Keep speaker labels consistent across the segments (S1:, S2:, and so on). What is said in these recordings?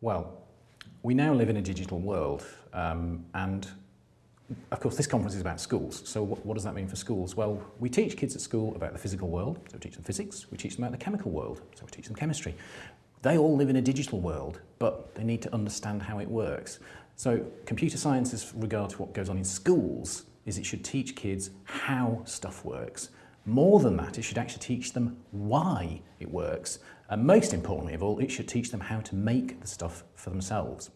S1: Well, we now live in a digital world um, and of course this conference is about schools so what, what, does that mean for schools well we teach kids at school about the physical world so we teach them physics we teach them about the chemical world so we teach them chemistry they all live in a digital world but they need to understand how it works so computer science regard to what goes on in schools is it should teach kids how stuff works More than that, it should actually teach them why it works. And most importantly of all, it should teach them how to make the stuff for themselves.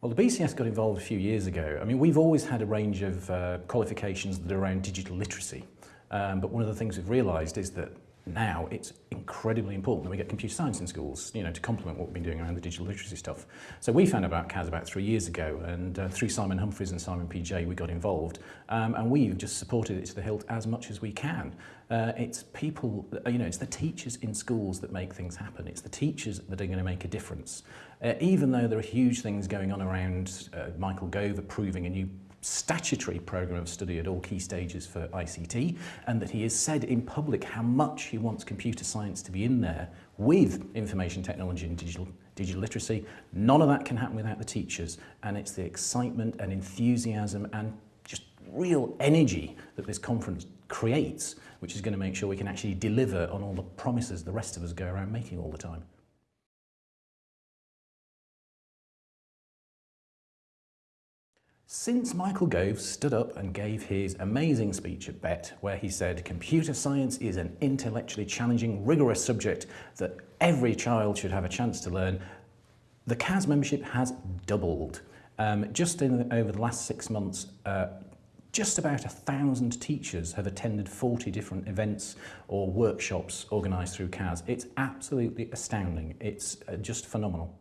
S1: Well, the BCS got involved a few years ago. I mean, we've always had a range of uh, qualifications that are around digital literacy. Um, but one of the things we've realised is that now it's incredibly important that we get computer science in schools, you know, to complement what we've been doing around the digital literacy stuff. So we found about CAS about three years ago, and uh, through Simon Humphreys and Simon PJ, we got involved, um, and we've just supported it to the hilt as much as we can. Uh, it's people, uh, you know, it's the teachers in schools that make things happen. It's the teachers that are going to make a difference. Uh, even though there are huge things going on around uh, Michael Gove approving a new statutory programme of study at all key stages for ICT and that he has said in public how much he wants computer science to be in there with information technology and digital digital literacy. None of that can happen without the teachers and it's the excitement and enthusiasm and just real energy that this conference creates which is going to make sure we can actually deliver on all the promises the rest of us go around making all the time. Since Michael Gove stood up and gave his amazing speech at BET, where he said computer science is an intellectually challenging, rigorous subject that every child should have a chance to learn, the CAS membership has doubled. Um, just in, over the last six months, uh, just about a thousand teachers have attended 40 different events or workshops organised through CAS. It's absolutely astounding. It's uh, just phenomenal.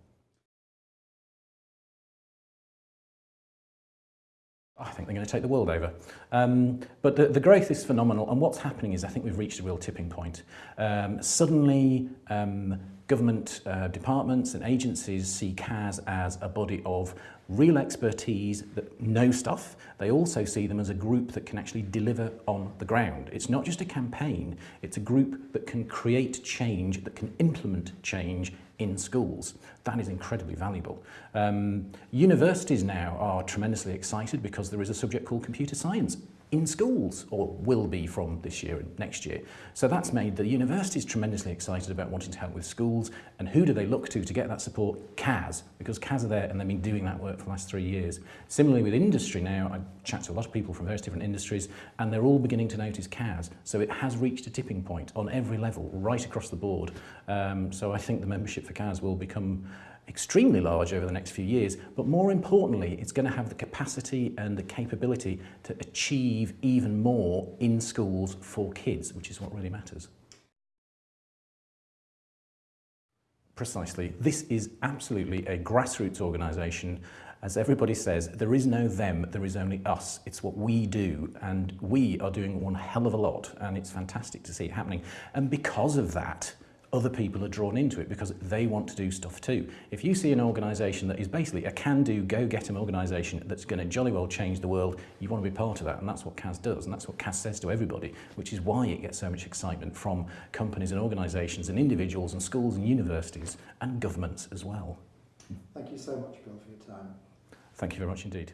S1: I think they're going to take the world over. Um, but the, the growth is phenomenal, and what's happening is I think we've reached a real tipping point. Um, suddenly, um, government uh, departments and agencies see CAS as a body of real expertise that know stuff. They also see them as a group that can actually deliver on the ground. It's not just a campaign, it's a group that can create change, that can implement change in schools. That is incredibly valuable. Um, universities now are tremendously excited because there is a subject called computer science in schools, or will be from this year and next year. So that's made the universities tremendously excited about wanting to help with schools, and who do they look to to get that support? CAS, because CAS are there and they've been doing that work for the last three years. Similarly with industry now, I chat to a lot of people from various different industries, and they're all beginning to notice CAS. So it has reached a tipping point on every level, right across the board. Um, so I think the membership for CAS will become extremely large over the next few years, but more importantly, it's going to have the capacity and the capability to achieve even more in schools for kids, which is what really matters. Precisely. This is absolutely a grassroots organisation. As everybody says, there is no them, there is only us. It's what we do, and we are doing one hell of a lot, and it's fantastic to see it happening. And because of that, other people are drawn into it because they want to do stuff too. If you see an organisation that is basically a can-do, go-get-em organisation that's going to jolly well change the world, you want to be part of that, and that's what CAS does, and that's what CAS says to everybody, which is why it gets so much excitement from companies and organisations and individuals and schools and universities and governments as well.
S2: Thank you so much, Bill, for your time.
S1: Thank you very much indeed.